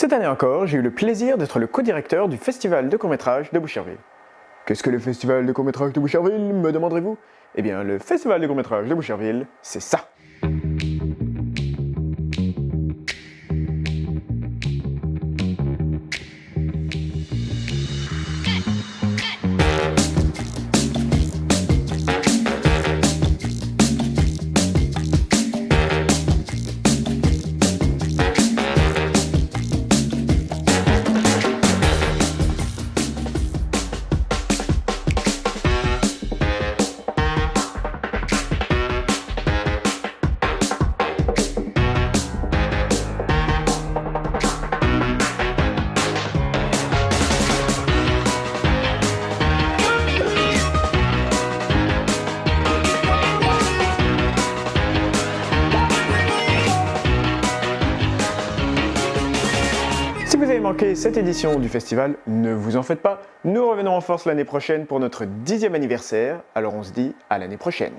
Cette année encore, j'ai eu le plaisir d'être le co-directeur du Festival de court-métrage de Boucherville. Qu'est-ce que le Festival de court-métrage de Boucherville, me demanderez-vous? Eh bien, le Festival de court-métrage de Boucherville, c'est ça Si vous avez manqué cette édition du festival, ne vous en faites pas, nous revenons en force l'année prochaine pour notre dixième anniversaire, alors on se dit à l'année prochaine.